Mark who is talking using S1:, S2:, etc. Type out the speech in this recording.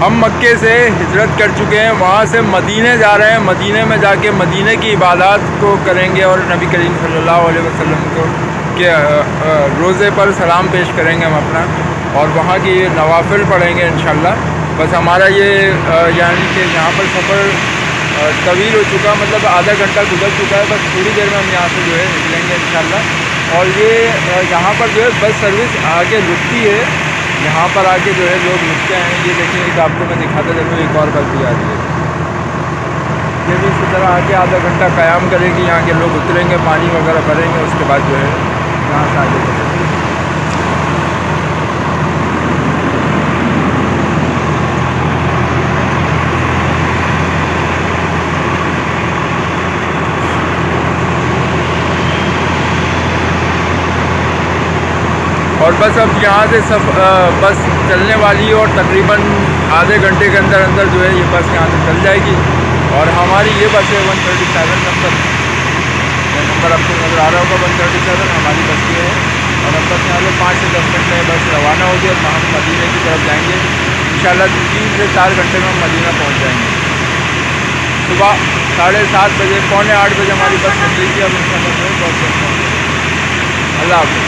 S1: ہم مکے سے ہجرت کر چکے ہیں، وہاں سے مدینے جا رہے ہیں۔ مدینے میں جا کے مدینے کی عبادات کو کریں گے اور نبی کریم صلی اللہ علیہ وسلم کو کے روزے پر سلام پیش کریں گے ہم اپنا۔ اور وہاں کی نوافل پڑھیں گے انشاءاللہ۔ بس ہمارا یہ یعنی کہ یہاں پر سفر طویل ہو چکا مطلب آدھا گھنٹہ گزر چکا ہے۔ بس تھوڑی دیر میں ہم یہاں سے جو ہے نکلیں گے انشاءاللہ۔ اور یہ یہاں پر جو ہے بس سروس آگے رکتی ہے۔ یہاں پر آ کے جو ہے لوگ رکتے ہیں یہ دیکھیں ایک آپ کو میں دکھاتا دیکھوں ایک اور بس بھی آ رہی ہے۔ یہ بھی اسی طرح آ کے آدھا گھنٹہ قیام کرے گی یہاں کے لوگ اتریں گے، پانی وغیرہ بھریں گے، اس کے بعد جو ہے یہاں سے آگے۔ اور بس اب یہاں سے سب بس چلنے والی اور تقریباً آدھے گھنٹے کے اندر اندر جو ہے یہ بس یہاں سے چل جائے گی اور ہماری یہ بس ہے one thirty seven number number آپ کو نظر آ رہا ہوگا، ون تھرٹی سیون، ہماری بس یہ ہے۔ اور اب بس یہاں سے پانچ سے دس منٹ میں بس روانہ ہوگی اور ہم مدینہ کی طرف جائیں گے۔ ان شاء اللہ تین سے چار گھنٹے میں ہم مدینہ پہنچ جائیں گے۔ صبح ساڑھے سات بجے، پونے آٹھ بجے ہماری بس نکلی تھی اب ان شاء اللہ بہت بہت اللہ حافظ۔